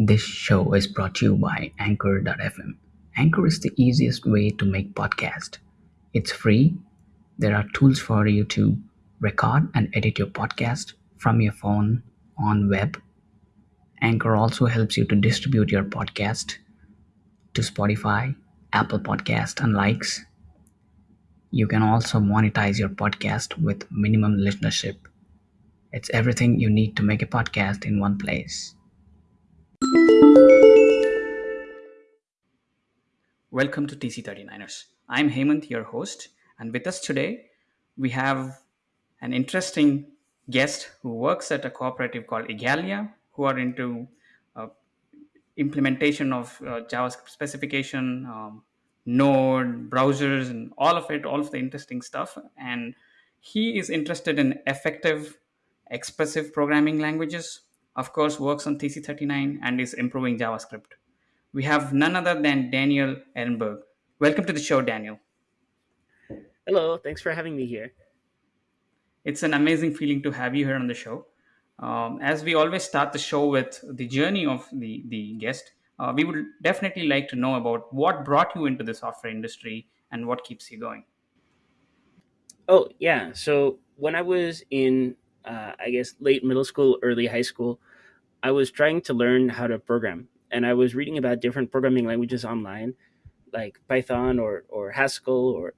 This show is brought to you by Anchor.fm. Anchor is the easiest way to make podcast. It's free. There are tools for you to record and edit your podcast from your phone on web. Anchor also helps you to distribute your podcast to Spotify, Apple Podcast and likes. You can also monetize your podcast with minimum listenership. It's everything you need to make a podcast in one place. Welcome to TC39ers. I'm Hemant, your host, and with us today we have an interesting guest who works at a cooperative called Igalia, who are into uh, implementation of uh, JavaScript specification, um, Node, browsers, and all of it, all of the interesting stuff. And he is interested in effective, expressive programming languages. Of course, works on TC39 and is improving JavaScript. We have none other than Daniel Ehrenberg. Welcome to the show, Daniel. Hello, thanks for having me here. It's an amazing feeling to have you here on the show. Um, as we always start the show with the journey of the, the guest, uh, we would definitely like to know about what brought you into the software industry and what keeps you going. Oh, yeah. So when I was in, uh, I guess, late middle school, early high school, I was trying to learn how to program. And I was reading about different programming languages online, like Python or, or Haskell or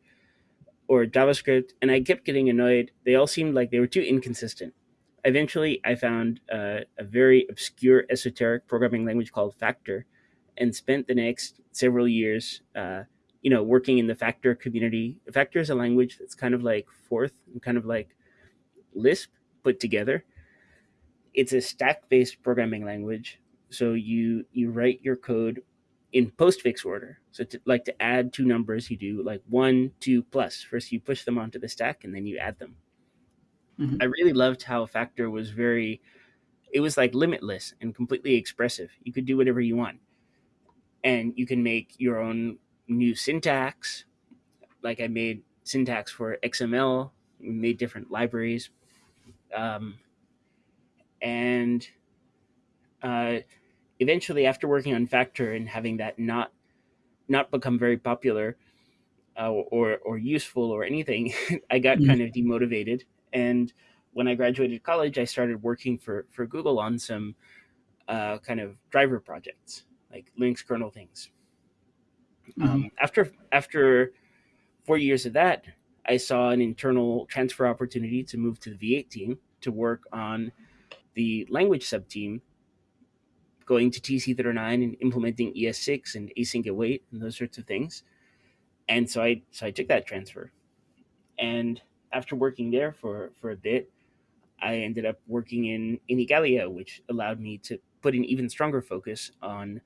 or JavaScript, and I kept getting annoyed. They all seemed like they were too inconsistent. Eventually, I found uh, a very obscure, esoteric programming language called Factor, and spent the next several years, uh, you know, working in the Factor community. Factor is a language that's kind of like Forth and kind of like Lisp put together. It's a stack-based programming language, so you you write your code in postfix order. So to, like to add two numbers, you do like one, two plus. First you push them onto the stack and then you add them. Mm-hmm. I really loved how Factor was very, it was like limitless and completely expressive. You could do whatever you want. And you can make your own new syntax. Like I made syntax for XML, made different libraries. Um, and uh, eventually after working on factor and having that not not become very popular uh, or or useful or anything i got mm-hmm. kind of demotivated and when i graduated college i started working for for google on some uh, kind of driver projects like linux kernel things mm-hmm. um, after after four years of that i saw an internal transfer opportunity to move to the v8 team to work on the language sub team going to TC39 and implementing ES6 and async await and those sorts of things. And so I so I took that transfer. And after working there for, for a bit, I ended up working in, in Igalia, which allowed me to put an even stronger focus on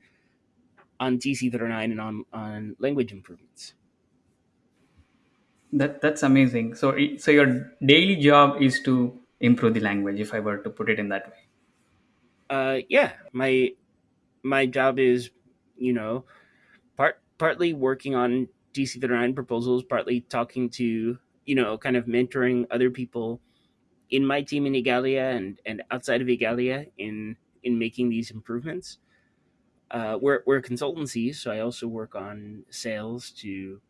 on TC39 and on, on language improvements. That that's amazing. So so your daily job is to improve the language, if I were to put it in that way. Uh, yeah, my my job is, you know, part partly working on TC39 proposals, partly talking to, you know, kind of mentoring other people in my team in Igalia and and outside of Igalia in in making these improvements. Uh, we're we're a consultancy, so I also work on sales to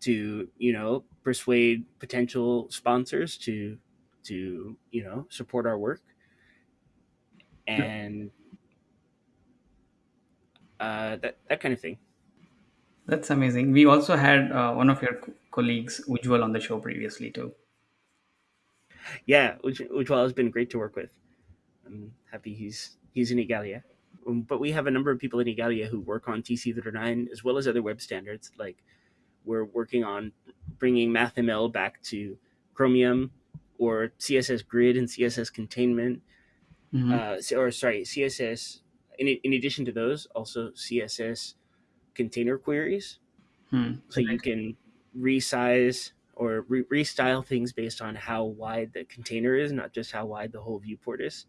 to you know persuade potential sponsors to to you know support our work and uh, that that kind of thing. That's amazing. We also had uh, one of your co- colleagues, Ujwal, on the show previously too. Yeah, Uj- Ujwal has been great to work with. I'm happy he's he's in Igalia. Um, but we have a number of people in Igalia who work on TC39 as well as other web standards. Like we're working on bringing MathML back to Chromium or CSS Grid and CSS Containment mm-hmm. uh, or sorry, CSS. In, in addition to those, also CSS container queries, hmm. so you can resize or re- restyle things based on how wide the container is, not just how wide the whole viewport is.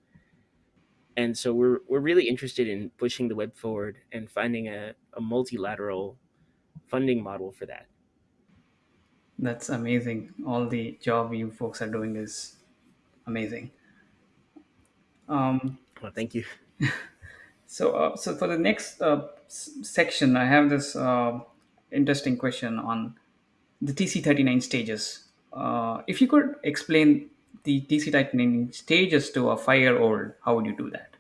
And so we're we're really interested in pushing the web forward and finding a, a multilateral funding model for that. That's amazing. All the job you folks are doing is amazing. Um, well, thank you. So, uh, so for the next uh, s- section, I have this uh, interesting question on the TC39 stages. Uh, if you could explain the TC39 stages to a five-year-old, how would you do that?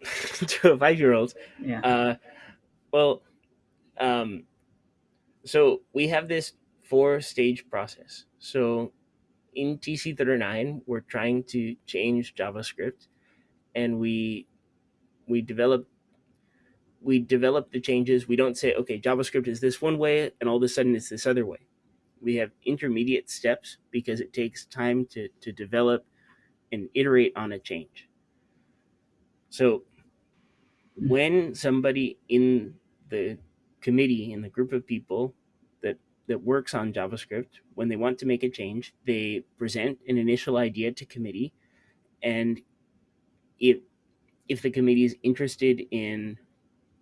to a five year old. Yeah. Uh, well, um, so we have this four stage process. So in TC39, we're trying to change JavaScript, and we we develop we develop the changes. We don't say, okay, JavaScript is this one way, and all of a sudden it's this other way. We have intermediate steps because it takes time to to develop and iterate on a change. So when somebody in the committee in the group of people that works on javascript when they want to make a change they present an initial idea to committee and if if the committee is interested in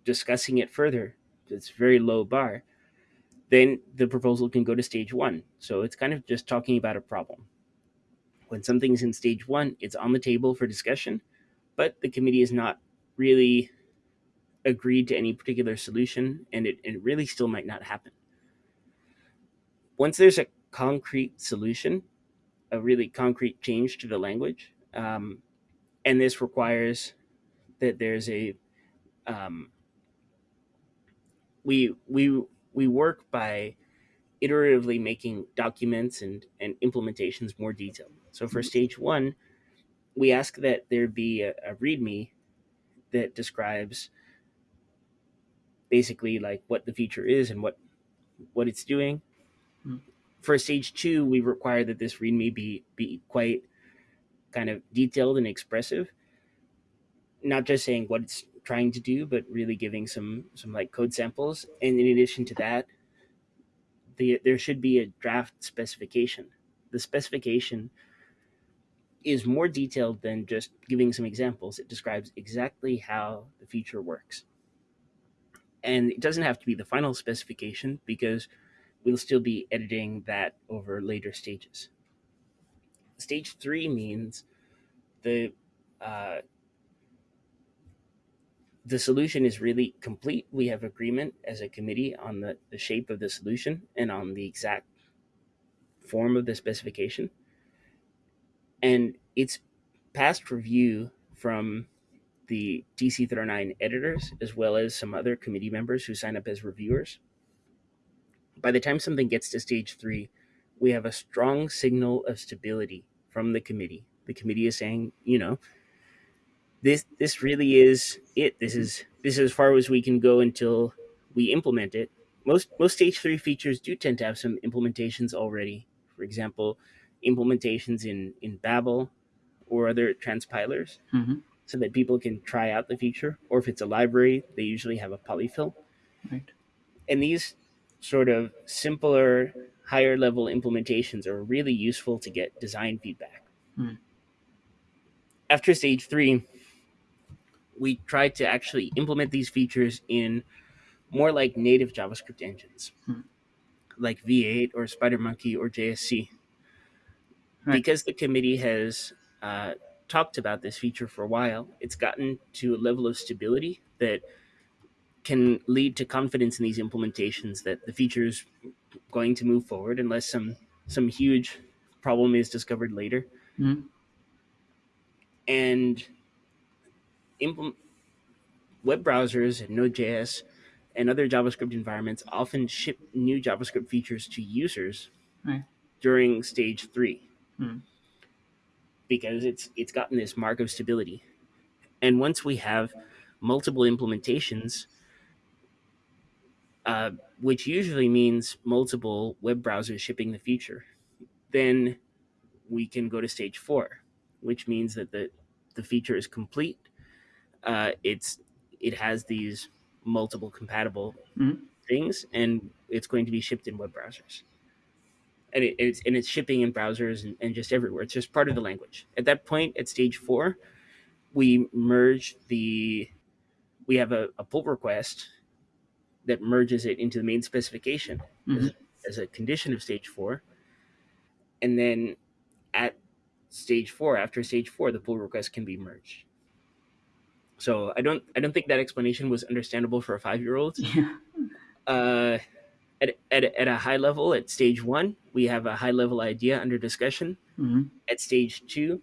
discussing it further it's very low bar then the proposal can go to stage one so it's kind of just talking about a problem when something's in stage one it's on the table for discussion but the committee is not really agreed to any particular solution, and it, it really still might not happen. Once there's a concrete solution, a really concrete change to the language, um, and this requires that there's a um, we we we work by iteratively making documents and, and implementations more detailed. So for stage one, we ask that there be a, a README that describes basically like what the feature is and what what it's doing. For stage two, we require that this README be be quite kind of detailed and expressive, not just saying what it's trying to do, but really giving some some like code samples. And in addition to that, the, there should be a draft specification. The specification is more detailed than just giving some examples. It describes exactly how the feature works and it doesn't have to be the final specification because we'll still be editing that over later stages. Stage three means the uh, the solution is really complete. We have agreement as a committee on the, the shape of the solution and on the exact form of the specification. And it's past review from the TC39 editors, as well as some other committee members who sign up as reviewers. By the time something gets to stage three, we have a strong signal of stability from the committee. The committee is saying, you know, this this really is it. This is this is as far as we can go until we implement it. Most most stage three features do tend to have some implementations already. For example, implementations in in Babel or other transpilers. Mm-hmm so that people can try out the feature. Or if it's a library, they usually have a polyfill. Right. And these sort of simpler, higher level implementations are really useful to get design feedback. Mm. After stage three, we try to actually implement these features in more like native JavaScript engines, mm. like V8 or SpiderMonkey or JSC. Right. Because the committee has uh, talked about this feature for a while, it's gotten to a level of stability that can lead to confidence in these implementations that the feature is going to move forward unless some some huge problem is discovered later. Mm-hmm. And implement, web browsers and Node.js and other JavaScript environments often ship new JavaScript features to users right. during stage 3 mm because it's it's gotten this mark of stability. And once we have multiple implementations, uh, which usually means multiple web browsers shipping the feature, then we can go to stage four, which means that the the feature is complete. Uh, it's it has these multiple compatible mm-hmm. things, and it's going to be shipped in web browsers and it, it's and it's shipping in browsers and, and just everywhere. It's just part of the language. At that point, at stage four, we merge the we have a, a pull request that merges it into the main specification mm-hmm. as, as a condition of stage four. And then at stage four, after stage four, the pull request can be merged. So I don't I don't think that explanation was understandable for a five year old. Yeah. Uh, at, at, at a high level, at stage one, we have a high level idea under discussion. hmm At stage two,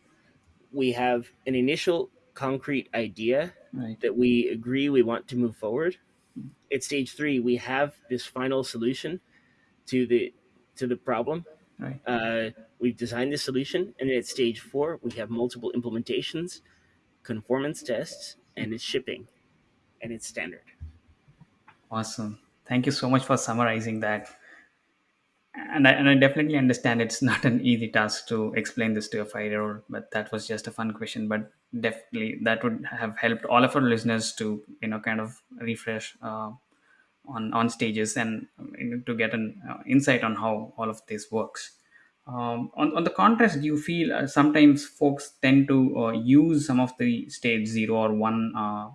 we have an initial concrete idea Right. that we agree we want to move forward. At stage three, we have this final solution to the to the problem. Right. Uh, we've designed the solution, and at stage four, we have multiple implementations, conformance tests, and it's shipping, and it's standard. Awesome. Thank you so much for summarizing that. And I, and I definitely understand it's not an easy task to explain this to a five year old, but that was just a fun question. But definitely that would have helped all of our listeners to, you know, kind of refresh uh, on, on stages and you know, to get an uh, insight on how all of this works. Um, on, on the contrast, you feel uh, sometimes folks tend to uh, use some of the stage zero or one uh,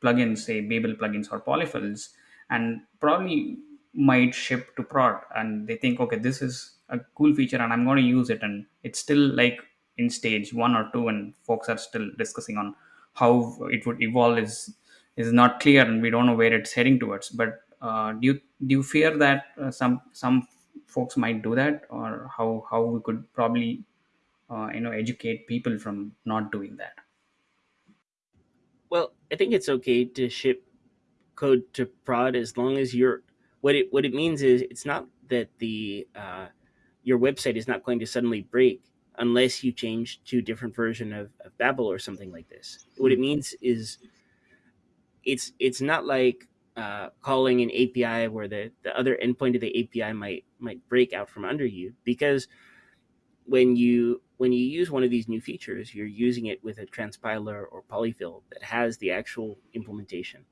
plugins, say Babel plugins or polyfills, and probably might ship to prod, and they think, okay, this is a cool feature, and I'm going to use it, and it's still like in stage one or two, and folks are still discussing on how it would evolve is is not clear, and we don't know where it's heading towards. But uh, do you do you fear that uh, some some folks might do that, or how how we could probably uh, you know educate people from not doing that? Well, I think it's okay to ship code to prod as long as you're what it what it means is it's not that the uh, your website is not going to suddenly break unless you change to a different version of, of Babel or something like this. What it means is it's it's not like uh, calling an API where the, the other endpoint of the API might might break out from under you because when you when you use one of these new features, you're using it with a transpiler or polyfill that has the actual implementation.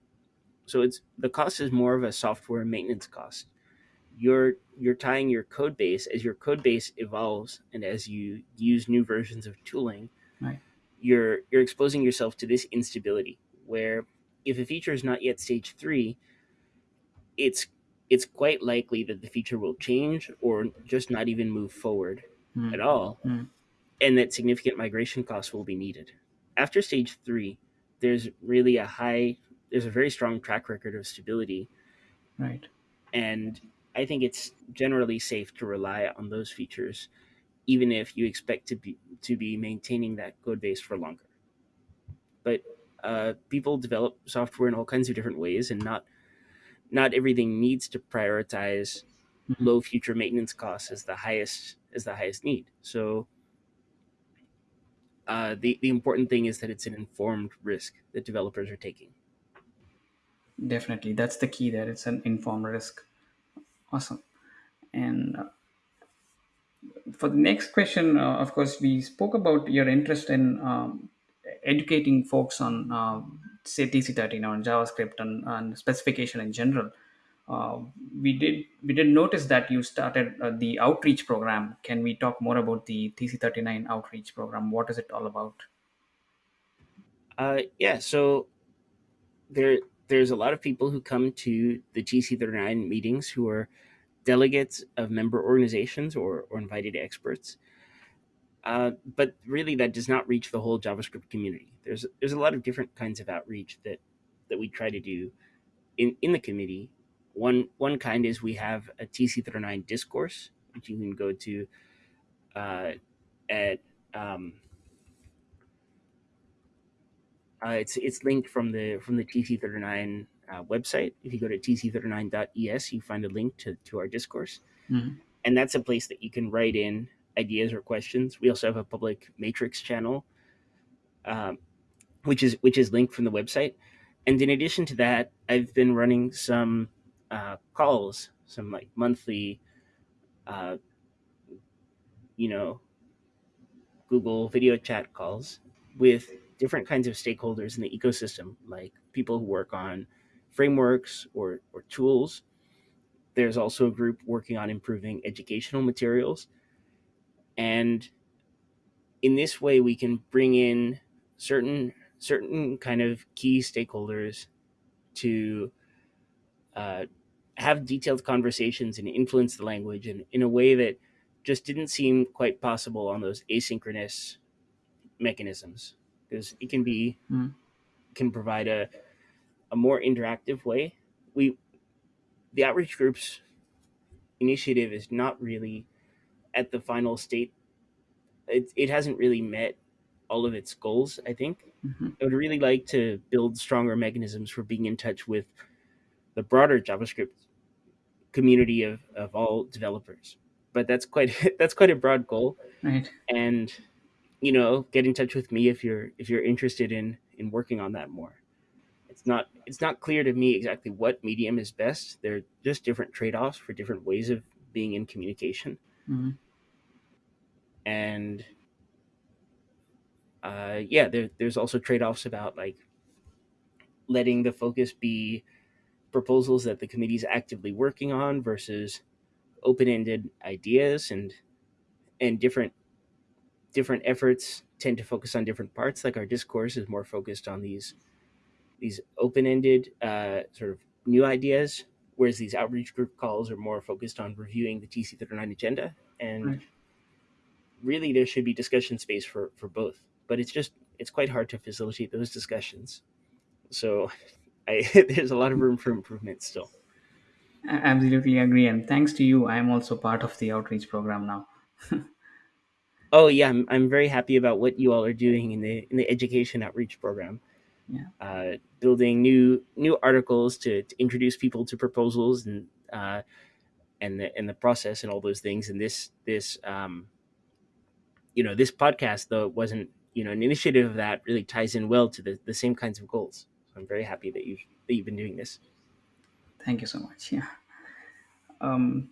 So it's the cost is more of a software maintenance cost. You're you're tying your code base as your code base evolves and as you use new versions of tooling, Right. you're you're exposing yourself to this instability where if a feature is not yet stage three, it's it's quite likely that the feature will change or just not even move forward Mm. at all, Mm. and that significant migration costs will be needed. After stage three, there's really a high, there's a very strong track record of stability, Right. and I think it's generally safe to rely on those features, even if you expect to be to be maintaining that code base for longer. But uh, people develop software in all kinds of different ways, and not not everything needs to prioritize Mhm. low future maintenance costs as the highest as the highest need. So uh, the the important thing is that it's an informed risk that developers are taking. Definitely, that's the key. There, it's an informed risk. Awesome. And uh, for the next question, uh, of course, we spoke about your interest in um, educating folks on, uh, say, TC13 or JavaScript and, and specification in general. Uh, we did we did notice that you started uh, the outreach program. Can we talk more about the TC39 outreach program? What is it all about? Uh, yeah, so there there's a lot of people who come to the TC39 meetings who are delegates of member organizations or, or invited experts. Uh, but really, that does not reach the whole JavaScript community. There's there's a lot of different kinds of outreach that that we try to do in in the committee. One one kind is we have a TC39 discourse, which you can go to uh, at um, uh, it's it's linked from the from the TC39 uh, website. If you go to tc39.es, you find a link to, to our discourse, Mhm. and that's a place that you can write in ideas or questions. We also have a public matrix channel, um, which is which is linked from the website. And in addition to that, I've been running some uh, calls, some like monthly, uh, you know, Google video chat calls with different kinds of stakeholders in the ecosystem, like people who work on frameworks or, or tools. There's also a group working on improving educational materials. And in this way, we can bring in certain certain kind of key stakeholders to uh, have detailed conversations and influence the language in, in a way that just didn't seem quite possible on those asynchronous mechanisms because it can be Mm. can provide a, a more interactive way. We the outreach groups initiative is not really at the final state. It, it hasn't really met all of its goals, I think. hmm I would really like to build stronger mechanisms for being in touch with the broader JavaScript community of, of all developers. But that's quite that's quite a broad goal. Right. And you know, get in touch with me if you're if you're interested in in working on that more. It's not it's not clear to me exactly what medium is best. They're just different trade-offs for different ways of being in communication. hmm And uh, yeah, there, there's also trade-offs about like letting the focus be proposals that the committee is actively working on versus open-ended ideas and and different different efforts tend to focus on different parts like our discourse is more focused on these these open-ended uh, sort of new ideas whereas these outreach group calls are more focused on reviewing the tc39 agenda and Right. really there should be discussion space for for both but it's just it's quite hard to facilitate those discussions so I, there's a lot of room for improvement still I absolutely agree. And thanks to you, I am also part of the outreach program now. oh yeah I'm, I'm very happy about what you all are doing in the in the education outreach program Yeah. uh, building new new articles to, to introduce people to proposals and uh, and the and the process and all those things and this this um, you know this podcast though it wasn't you know an initiative of that really ties in well to the, the same kinds of goals so i'm very happy that you've that you've been doing this Thank you so much. Yeah. Um,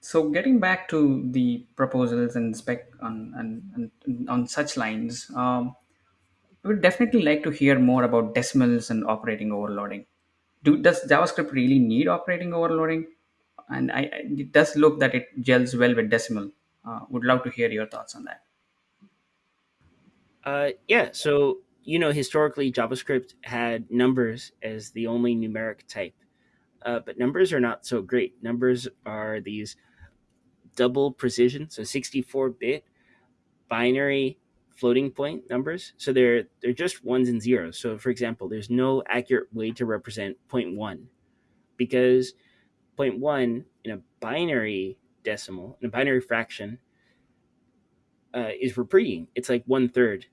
so getting back to the proposals and spec on and, on such lines, um, we would definitely like to hear more about decimals and operating overloading. Do does JavaScript really need operating overloading? And I, I- it does look that it gels well with decimal. Uh, would love to hear your thoughts on that. uh, yeah so you know historically javascript had numbers as the only numeric type uh, but numbers are not so great numbers are these double precision so 64 bit binary floating point numbers. So they're they're just ones and zeros. So for example, there's no accurate way to represent point one because point one in a binary decimal, in a binary fraction, uh, is repeating. It's like one third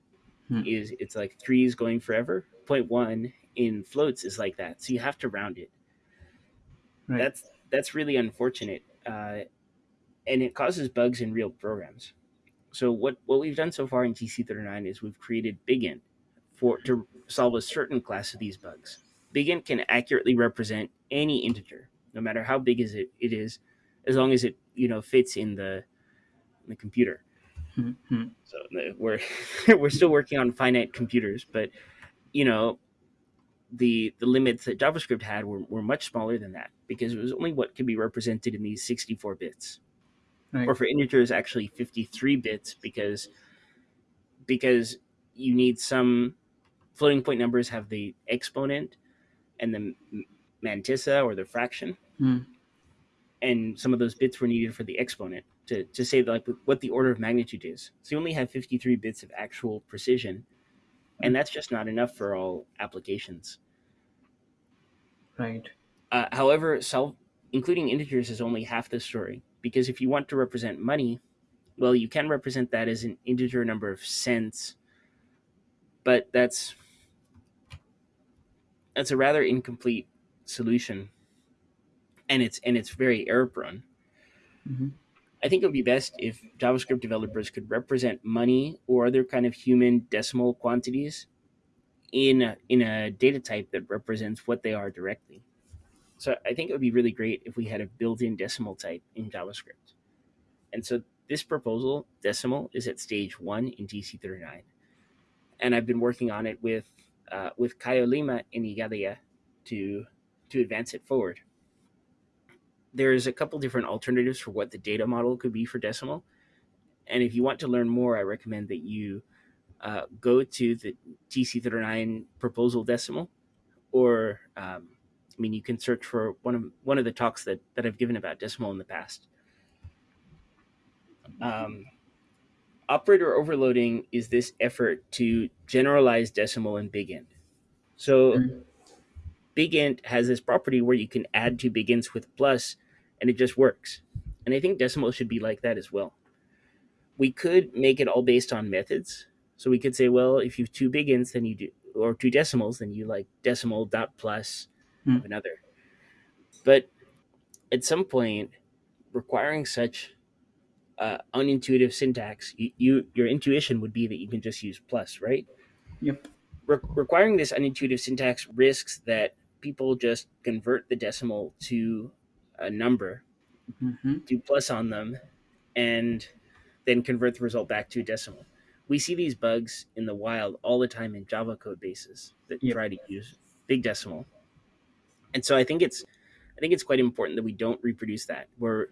Hmm. is it's like three is going forever. Point one in floats is like that. So you have to round it. Right. That's that's really unfortunate, uh, and it causes bugs in real programs. So what what we've done so far in TC39 is we've created BigInt for to solve a certain class of these bugs. BigInt can accurately represent any integer, no matter how big is it it is, as long as it you know fits in the in the computer. Hmm, hmm. So we're we're still working on finite computers, but you know the the limits that JavaScript had were, were much smaller than that because it was only what could be represented in these 64 bits Right. or for integers actually 53 bits because because you need some floating point numbers have the exponent and the mantissa or the fraction Hmm. and some of those bits were needed for the exponent to, to say like what the order of magnitude is so you only have 53 bits of actual precision and that's just not enough for all applications Right. uh, however self including integers is only half the story. Because if you want to represent money well you can represent that as an integer number of cents. But that's that's a rather incomplete solution. And it's and it's very error prone hmm i think it would be best if javascript developers could represent money or other kind of human decimal quantities in a, in a data type that represents what they are directly so i think it would be really great if we had a built-in decimal type in javascript. And so this proposal decimal is at stage one in tc39 and i've been working on it with uh, with Caio Lima and Igalia to to advance it forward. There's a couple different alternatives for what the data model could be for decimal. And if you want to learn more i recommend that you uh, go to the tc39 proposal decimal or um, i mean you can search for one of one of the talks that, that i've given about decimal in the past um, operator overloading is this effort to generalize decimal in BigInt So Mm. BigInt has this property where you can add two BigInts with plus, and it just works. And I think decimal should be like that as well. We could make it all based on methods. So we could say, well, if you have two BigInts, then you do, or two decimals, then you like decimal dot plus of Mm. another. But at some point, requiring such uh, unintuitive syntax, you, you your intuition would be that you can just use plus, right? Yep. Re- requiring this unintuitive syntax risks that people just convert the decimal to a number, hmm do plus on them, and then convert the result back to a decimal. We see these bugs in the wild all the time in Java code bases that Yep. try to use big decimal. And so I think it's I think it's quite important that we don't reproduce that. We're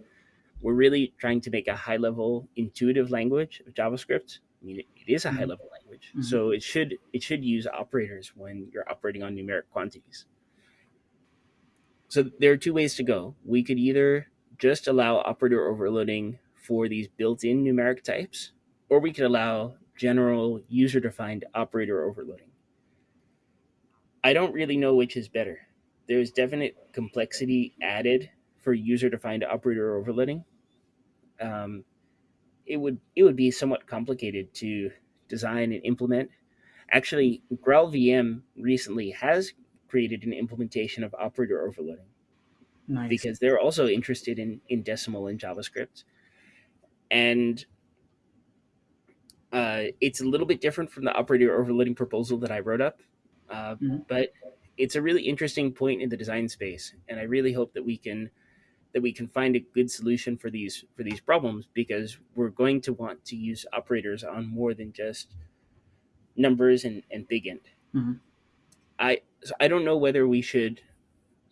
we're really trying to make a high level intuitive language of JavaScript. I mean, it, it is a high hmm level language, hmm so it should it should use operators when you're operating on numeric quantities. So there are two ways to go. We could either just allow operator overloading for these built-in numeric types, or we could allow general user-defined operator overloading. I don't really know which is better. There's definite complexity added for user-defined operator overloading. Um, it would it would be somewhat complicated to design and implement. Actually, GraalVM recently has created an implementation of operator overloading Nice. because they're also interested in in decimal in JavaScript, and uh, it's a little bit different from the operator overloading proposal that I wrote up, uh, Mhm. but it's a really interesting point in the design space, and I really hope that we can that we can find a good solution for these for these problems because we're going to want to use operators on more than just numbers and, and big int. Mhm. I so I don't know whether we should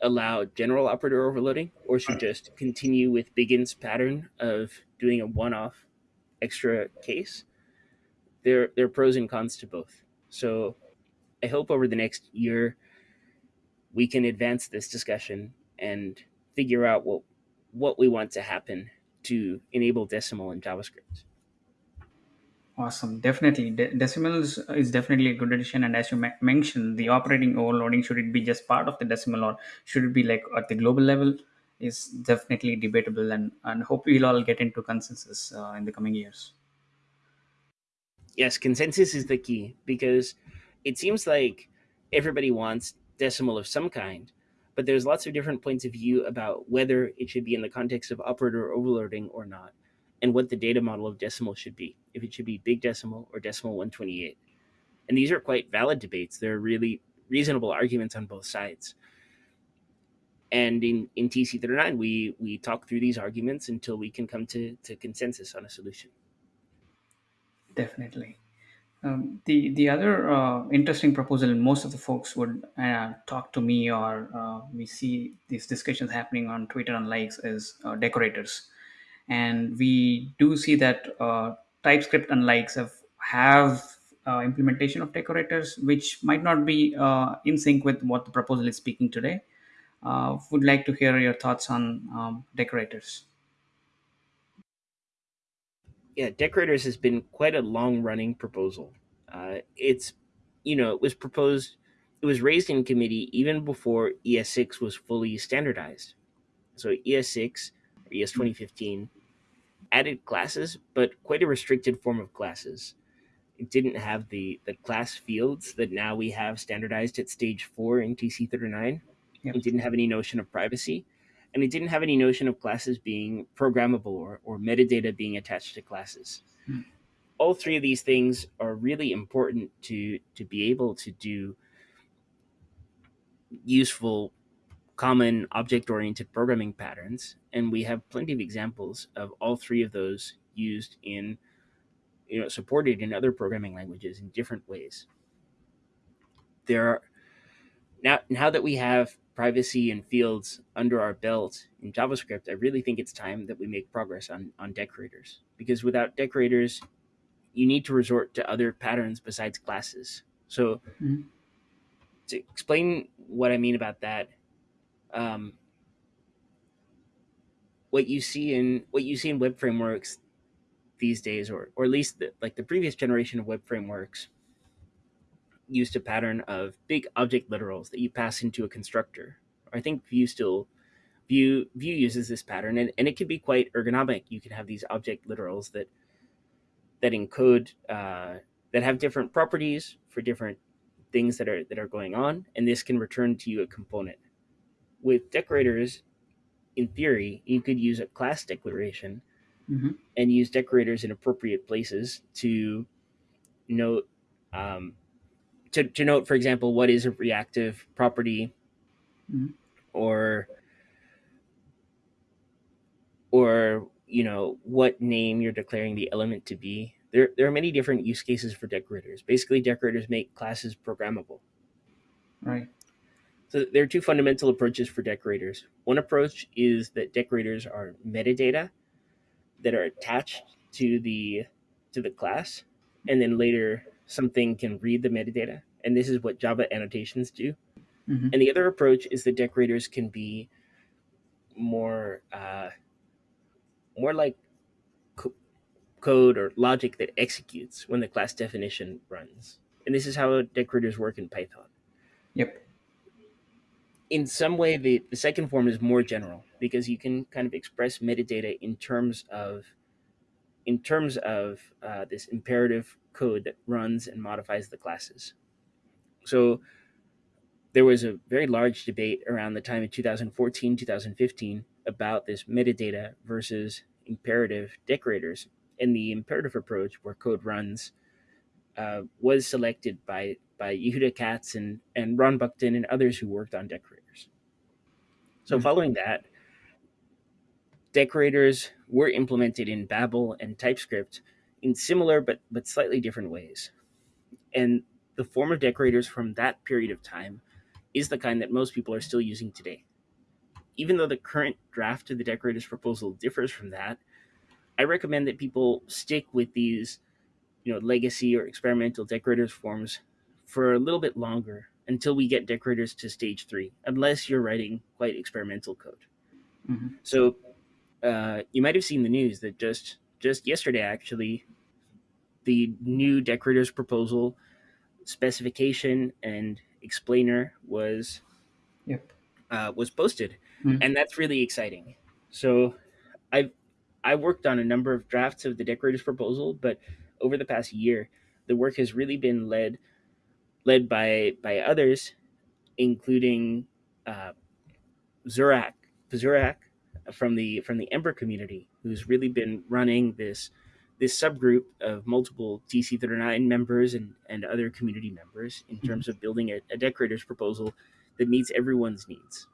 allow general operator overloading or should just continue with big int's pattern of doing a one-off extra case. There there are pros and cons to both. So I hope over the next year we can advance this discussion and figure out what what we want to happen to enable decimal in JavaScript. Awesome. Definitely. De- decimals is definitely a good addition. And as you me- mentioned, the operating overloading, should it be just part of the decimal or should it be like at the global level, is definitely debatable. And, and hope we'll all get into consensus uh, in the coming years. Yes, consensus is the key because it seems like everybody wants decimal of some kind, but there's lots of different points of view about whether it should be in the context of operator overloading or not, and what the data model of decimal should be, if it should be big decimal or decimal 128. And these are quite valid debates. There are really reasonable arguments on both sides. And in, in TC39, we, we talk through these arguments until we can come to, to consensus on a solution. Definitely. Um, the the other uh, interesting proposal most of the folks would uh, talk to me or uh, we see these discussions happening on Twitter and likes is uh, decorators, and we do see that uh, TypeScript and likes have have uh, implementation of decorators, which might not be in sync with what the proposal is speaking today. Would like to hear your thoughts on um, decorators. Yeah, Decorators has been quite a long running proposal. Uh, it's, you know, it was proposed, it was raised in committee even before ES6 was fully standardized. So ES6 or ES 2015 added classes, but quite a restricted form of classes. It didn't have the, the class fields that now we have standardized at stage four in TC39. Yep. It didn't have any notion of privacy and it didn't have any notion of classes being programmable or, or metadata being attached to classes. Hmm. All three of these things are really important to to be able to do useful common object oriented programming patterns and we have plenty of examples of all three of those used in you know supported in other programming languages in different ways there are now now that we have privacy and fields under our belt in JavaScript, I really think it's time that we make progress on, on decorators. Because without decorators, you need to resort to other patterns besides classes. So, Mhm. to explain what I mean about that, um, what you see in what you see in web frameworks these days, or or at least the, like the previous generation of web frameworks, used a pattern of big object literals that you pass into a constructor. I think Vue still Vue Vue uses this pattern, and, and it can be quite ergonomic. You can have these object literals that that encode uh, that have different properties for different things that are that are going on, and this can return to you a component. With decorators, in theory, you could use a class declaration Mm-hmm. and use decorators in appropriate places to note um, to, to note, for example, what is a reactive property Mhm. or or you know what name you're declaring the element to be. There, there are many different use cases for decorators. Basically, decorators make classes programmable. Right. So there are two fundamental approaches for decorators. One approach is that decorators are metadata that are attached to the to the class, and then later something can read the metadata. And this is what Java annotations do. Mm-hmm. And the other approach is that decorators can be more uh, more like co- code or logic that executes when the class definition runs. And this is how decorators work in Python. Yep. in some way the, the second form is more general because you can kind of express metadata in terms of in terms of uh, this imperative code that runs and modifies the classes so there was a very large debate around the time of 2014 2015 about this metadata versus imperative decorators and the imperative approach where code runs uh, was selected by by Yehuda Katz and, and Ron Buckton and others who worked on decorators. So Mhm. following that, decorators were implemented in Babel and TypeScript in similar but but slightly different ways. And the form of decorators from that period of time is the kind that most people are still using today. Even though the current draft of the decorators proposal differs from that, I recommend that people stick with these, you know, legacy or experimental decorators forms for a little bit longer until we get decorators to stage three, unless you're writing quite experimental code. Mhm. So uh, you might have seen the news that just just yesterday, actually, the new decorators proposal specification and explainer was Yep. uh, was posted, Mhm. and that's really exciting. So, I've I worked on a number of drafts of the decorators proposal, but over the past year, the work has really been led led by by others, including uh, Zurak Zurak from the from the Ember community, who's really been running this this subgroup of multiple TC 39 members and, and other community members in mm-hmm. terms of building a, a decorators proposal that meets everyone's needs.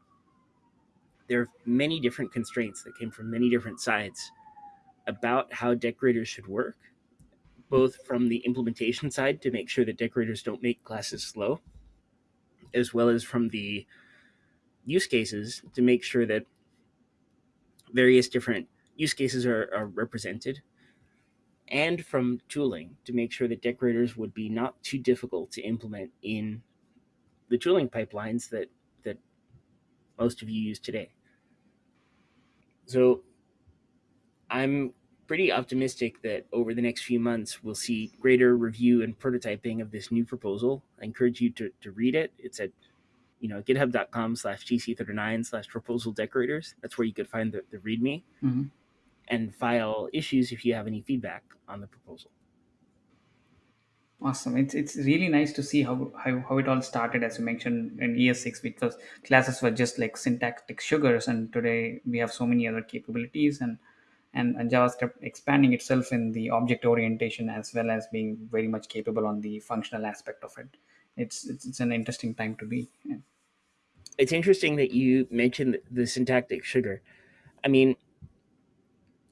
There are many different constraints that came from many different sides about how decorators should work, both from the implementation side to make sure that decorators don't make classes slow, as well as from the use cases to make sure that various different use cases are, are represented, and from tooling to make sure that decorators would be not too difficult to implement in the tooling pipelines that that most of you use today. So I'm pretty optimistic that over the next few months we'll see greater review and prototyping of this new proposal. I encourage you to, to read it. It's at you know github.com slash tc39 slash proposal decorators. That's where you could find the, the readme Mhm. and file issues if you have any feedback on the proposal. Awesome. It's it's really nice to see how, how how it all started, as you mentioned in ES6, because classes were just like syntactic sugars, and today we have so many other capabilities and and, and JavaScript expanding itself in the object orientation as well as being very much capable on the functional aspect of it. It's it's, it's an interesting time to be. Yeah. It's interesting that you mentioned the syntactic sugar. I mean,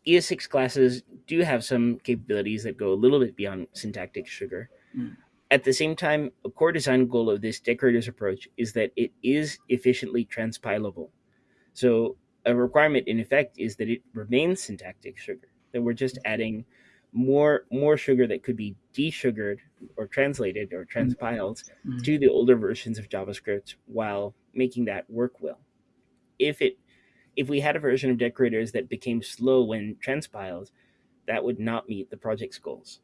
ES6 classes do have some capabilities that go a little bit beyond syntactic sugar. Mm. At the same time, a core design goal of this decorators approach is that it is efficiently transpilable. So, a requirement in effect is that it remains syntactic sugar, that we're just adding more more sugar that could be desugared or translated or transpiled Mhm. to the older versions of JavaScript while making that work well. If it if we had a version of decorators that became slow when transpiled, that would not meet the project's goals.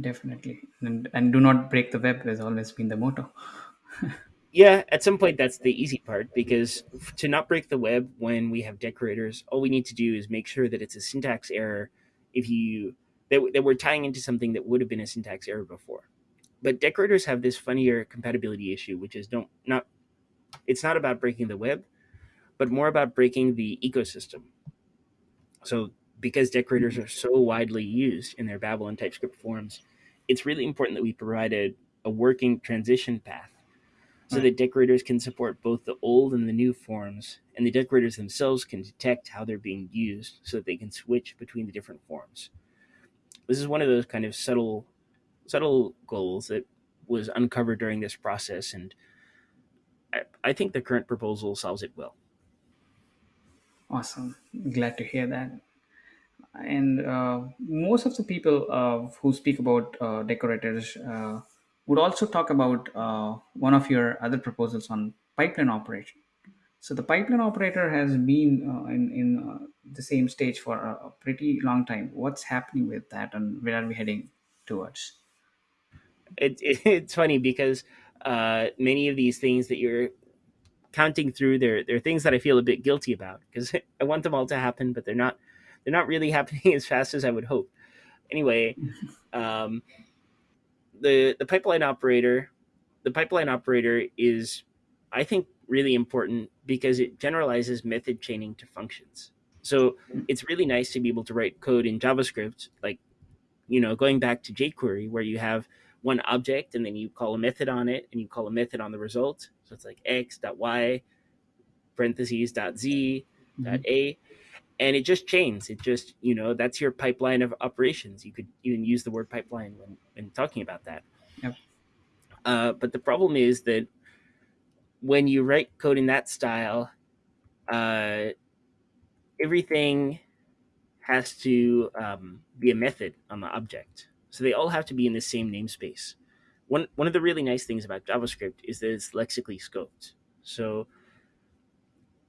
definitely. And, and do not break the web has always been the motto. Yeah, at some point that's the easy part because to not break the web when we have decorators, all we need to do is make sure that it's a syntax error if you that, that we're tying into something that would have been a syntax error before. But decorators have this funnier compatibility issue, which is don't not it's not about breaking the web, but more about breaking the ecosystem. So because decorators are so widely used in their Babel and TypeScript forms, it's really important that we provide a, a working transition path so Right. that decorators can support both the old and the new forms, and the decorators themselves can detect how they're being used so that they can switch between the different forms. This is one of those kind of subtle subtle goals that was uncovered during this process, and I, I think the current proposal solves it well. Awesome. Glad to hear that. And uh, most of the people uh, who speak about uh, decorators uh, would also talk about uh, one of your other proposals on pipeline operation. So the pipeline operator has been uh, in, in uh, the same stage for a, a pretty long time. What's happening with that and where are we heading towards? It, it, it's funny because uh, many of these things that you're counting through, they're, they're things that I feel a bit guilty about because I want them all to happen, but they're not they're not really happening as fast as I would hope. Anyway, um, the the pipeline operator the pipeline operator is i think really important because it generalizes method chaining to functions. So it's really nice to be able to write code in javascript like you know going back to jquery where you have one object and then you call a method on it and you call a method on the result. So it's like x dot y parentheses dot z dot Mhm. a and it just chains. It just you know that's your pipeline of operations. You could even use the word pipeline when, when talking about that. Yep. uh, but the problem is that when you write code in that style, uh, everything has to um, be a method on the object. So they all have to be in the same namespace. One one of the really nice things about JavaScript is that it's lexically scoped. So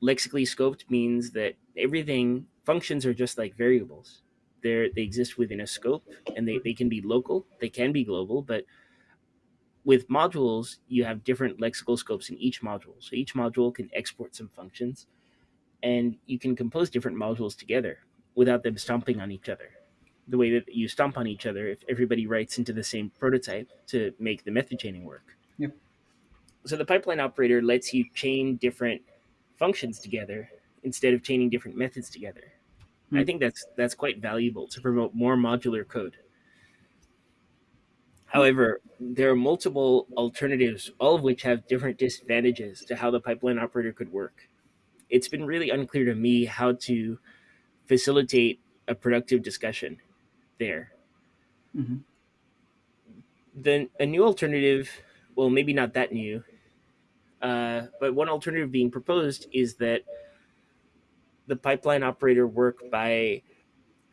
lexically scoped means that everything functions are just like variables. They they exist within a scope and they, they can be local, they can be global, but with modules, you have different lexical scopes in each module. So each module can export some functions, and you can compose different modules together without them stomping on each other. The way that you stomp on each other if everybody writes into the same prototype to make the method chaining work. Yep. So the pipeline operator lets you chain different functions together instead of chaining different methods together. I Hmm. think that's that's quite valuable to promote more modular code. However, there are multiple alternatives, all of which have different disadvantages to how the pipeline operator could work. It's been really unclear to me how to facilitate a productive discussion there. Mhm. Then a new alternative, well, maybe not that new, uh, but one alternative being proposed is that the pipeline operator work by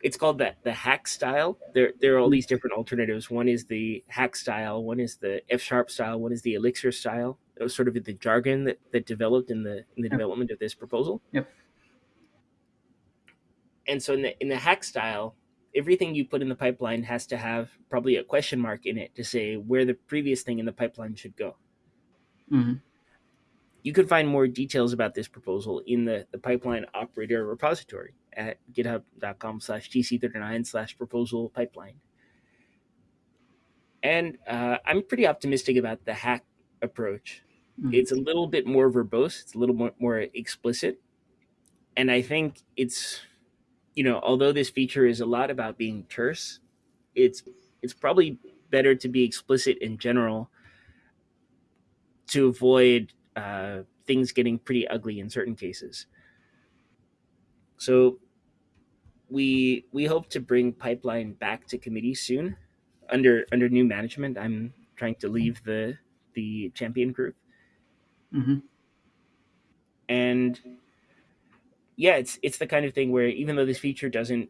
it's called the the hack style. There there are all these different alternatives. One is the hack style, one is the F sharp style, one is the elixir style. That was sort of the jargon that, that developed in the in the Yep. development of this proposal. Yep. And so in the in the hack style, everything you put in the pipeline has to have probably a question mark in it to say where the previous thing in the pipeline should go. Mhm. You can find more details about this proposal in the, the pipeline operator repository at github.com slash tc39 slash proposal pipeline. And uh, I'm pretty optimistic about the hack approach. Mhm. It's a little bit more verbose, it's a little more, more explicit. And I think it's, you know, although this feature is a lot about being terse, it's it's probably better to be explicit in general to avoid uh, things getting pretty ugly in certain cases. So we we hope to bring pipeline back to committee soon under under new management. I'm trying to leave the the champion group Mhm. and yeah, it's it's the kind of thing where even though this feature doesn't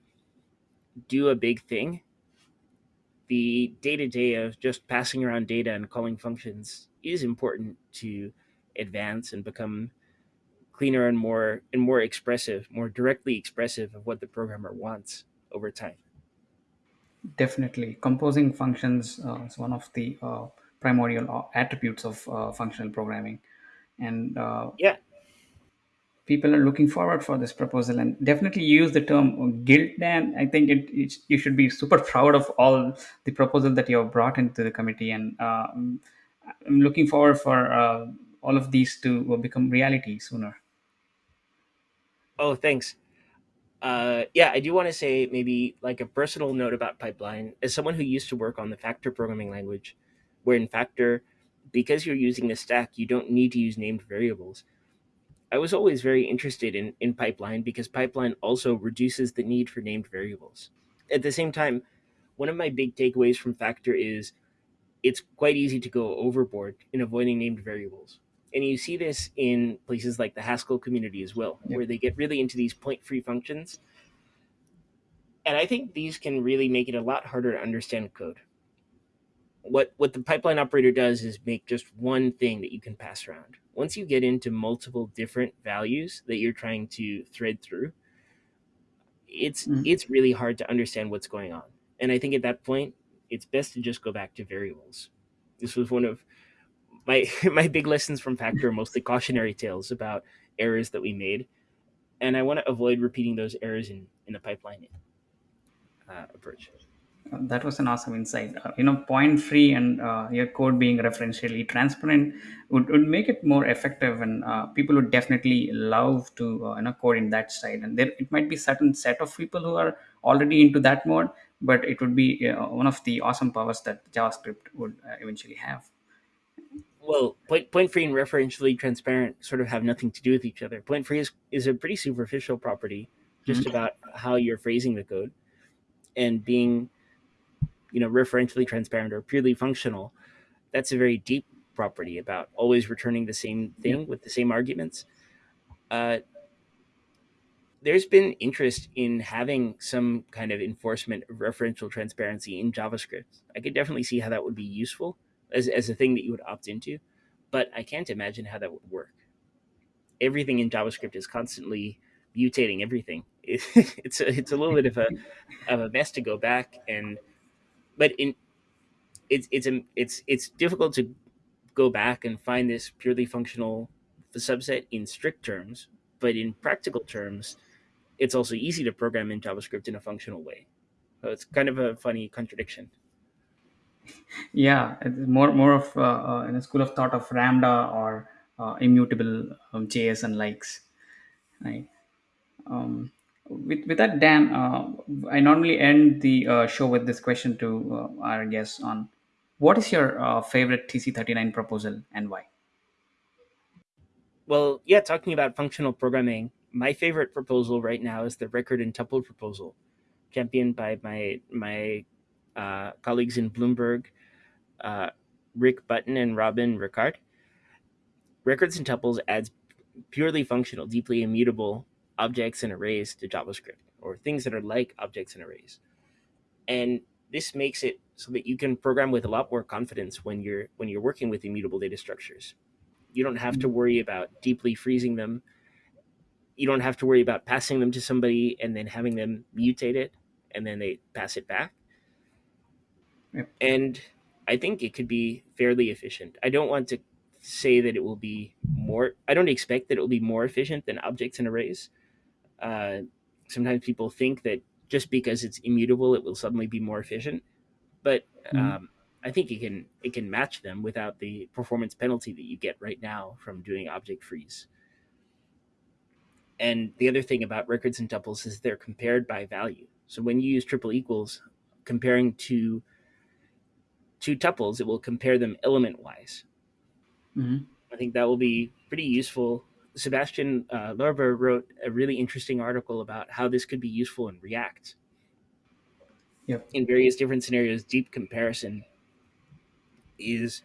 do a big thing, the day to day of just passing around data and calling functions is important to advance and become cleaner and more and more expressive, more directly expressive of what the programmer wants over time. Definitely, composing functions uh, is one of the uh, primordial uh, attributes of uh, functional programming, and uh, Yeah. people are looking forward for this proposal. And definitely use the term guilt. Dan, I think it, it you should be super proud of all the proposal that you have brought into the committee, and uh, I'm I'm looking forward for uh, all of these to become reality sooner. Oh, thanks. Uh, yeah, I do want to say maybe like a personal note about Pipeline. As someone who used to work on the Factor programming language, where in Factor, because you're using a stack, you don't need to use named variables. I was always very interested in, in Pipeline because Pipeline also reduces the need for named variables. At the same time, one of my big takeaways from Factor is it's quite easy to go overboard in avoiding named variables. And you see this in places like the Haskell community as well, Yep. where they get really into these point free functions. And I think these can really make it a lot harder to understand code. What what the pipeline operator does is make just one thing that you can pass around. Once you get into multiple different values that you're trying to thread through, it's Mm. it's really hard to understand what's going on. And I think at that point, it's best to just go back to variables. This was one of my my big lessons from Factor, are mostly cautionary tales about errors that we made, and I want to avoid repeating those errors in in the pipeline uh, approach. Uh, That was an awesome insight. Uh, you know, point free and uh, your code being referentially transparent would, would make it more effective, and uh, people would definitely love to uh, you know code in that side. And there, it might be certain set of people who are already into that mode, but it would be uh, one of the awesome powers that JavaScript would eventually have. Well, point point free and referentially transparent sort of have nothing to do with each other. Point free is is a pretty superficial property, just Mhm. about how you're phrasing the code, and being you know referentially transparent or purely functional that's a very deep property about always returning the same Yeah. thing with the same arguments. Uh, there's been interest in having some kind of enforcement of referential transparency in JavaScript. I could definitely see how that would be useful as, as a thing that you would opt into, but I can't imagine how that would work. Everything in JavaScript is constantly mutating everything. it's a, it's a little bit of a of a mess to go back and, but in it's it's a, it's it's difficult to go back and find this purely functional subset in strict terms, but in practical terms, it's also easy to program in JavaScript in a functional way. So it's kind of a funny contradiction. Yeah, it's more more of uh, uh, in a school of thought of Ramda or uh, immutable um, JS and likes. Right. Um, with, with that, Dan, uh, I normally end the uh, show with this question to uh, our guests on what is your uh, favorite TC39 proposal and why? Well, yeah, talking about functional programming, my favorite proposal right now is the record and tuple proposal, championed by my my uh, colleagues in Bloomberg, uh, Rick Button and Robin Ricard. Records and tuples adds purely functional, deeply immutable objects and arrays to JavaScript, or things that are like objects and arrays. And this makes it so that you can program with a lot more confidence when you're when you're working with immutable data structures. You don't have to worry about deeply freezing them. You don't have to worry about passing them to somebody and then having them mutate it and then they pass it back. Yep. And I think it could be fairly efficient. I don't want to say that it will be more. I don't expect that it will be more efficient than objects and arrays. Uh, sometimes people think that just because it's immutable, it will suddenly be more efficient. But Mhm. um, I think it can it can match them without the performance penalty that you get right now from doing object freeze. And the other thing about records and tuples is they're compared by value. So when you use triple equals, comparing to two tuples, it will compare them element wise. Mhm. I think that will be pretty useful. Sébastien uh, Lorber wrote a really interesting article about how this could be useful in React. Yep. In various different scenarios, deep comparison is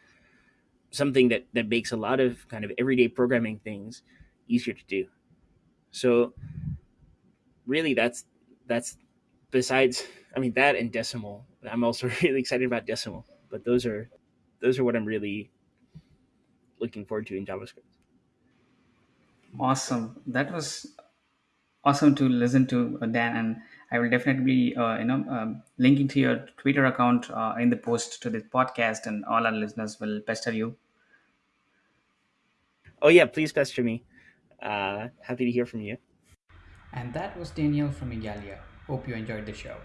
something that, that makes a lot of kind of everyday programming things easier to do. So really that's that's besides I mean that and decimal. I'm also really excited about decimal. But those are those are what I'm really looking forward to in JavaScript. Awesome. That was awesome to listen to uh, Dan, and I will definitely uh, you know um, link into your Twitter account uh, in the post to this podcast, and all our listeners will pester you. Oh yeah, please pester me. Uh, happy to hear from you. And that was Daniel from Igalia. Hope you enjoyed the show.